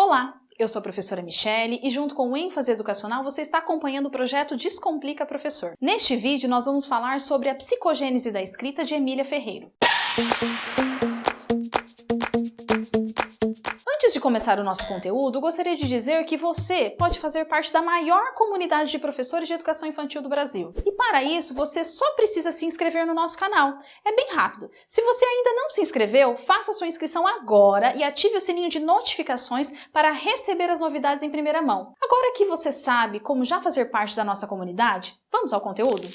Olá, eu sou a professora Michele e junto com o ênfase educacional você está acompanhando o projeto Descomplica Professor. Neste vídeo nós vamos falar sobre a psicogênese da escrita de Emília Ferreiro. Antes de começar o nosso conteúdo, gostaria de dizer que você pode fazer parte da maior comunidade de professores de educação infantil do Brasil. E para isso, você só precisa se inscrever no nosso canal. É bem rápido. Se você ainda não se inscreveu, faça sua inscrição agora e ative o sininho de notificações para receber as novidades em primeira mão. Agora que você sabe como já fazer parte da nossa comunidade, vamos ao conteúdo?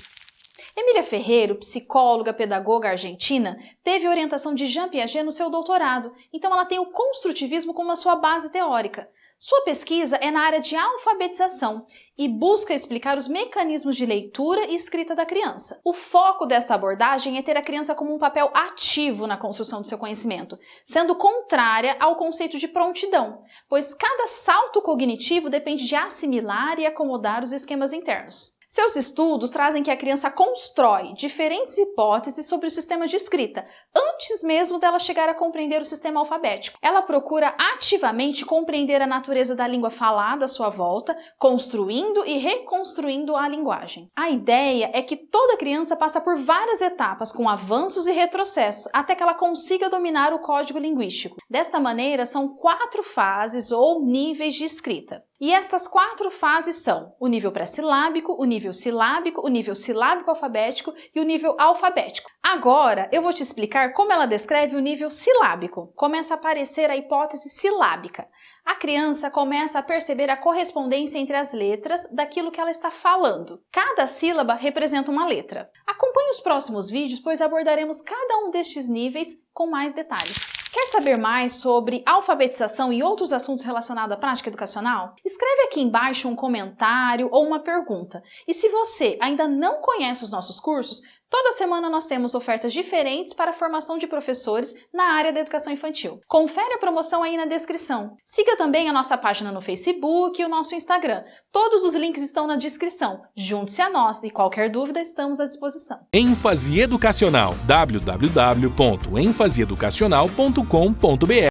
Emília Ferreiro, psicóloga, pedagoga argentina, teve orientação de Jean Piaget no seu doutorado, então ela tem o construtivismo como a sua base teórica. Sua pesquisa é na área de alfabetização e busca explicar os mecanismos de leitura e escrita da criança. O foco dessa abordagem é ter a criança como um papel ativo na construção do seu conhecimento, sendo contrária ao conceito de prontidão, pois cada salto cognitivo depende de assimilar e acomodar os esquemas internos. Seus estudos trazem que a criança constrói diferentes hipóteses sobre o sistema de escrita, antes mesmo dela chegar a compreender o sistema alfabético. Ela procura ativamente compreender a natureza da língua falada à sua volta, construindo e reconstruindo a linguagem. A ideia é que toda criança passa por várias etapas, com avanços e retrocessos, até que ela consiga dominar o código linguístico. Desta maneira, são quatro fases ou níveis de escrita. E essas quatro fases são o nível pré-silábico, o nível silábico, o nível silábico alfabético e o nível alfabético. Agora eu vou te explicar como ela descreve o nível silábico. Começa a aparecer a hipótese silábica. A criança começa a perceber a correspondência entre as letras daquilo que ela está falando. Cada sílaba representa uma letra. Acompanhe os próximos vídeos, pois abordaremos cada um destes níveis com mais detalhes. Quer saber mais sobre alfabetização e outros assuntos relacionados à prática educacional? Escreve aqui embaixo um comentário ou uma pergunta. E se você ainda não conhece os nossos cursos, Toda semana nós temos ofertas diferentes para a formação de professores na área da educação infantil. Confere a promoção aí na descrição. Siga também a nossa página no Facebook e o nosso Instagram. Todos os links estão na descrição. Junte-se a nós e qualquer dúvida estamos à disposição. ênfase educacional www.enfaseeducacional.com.br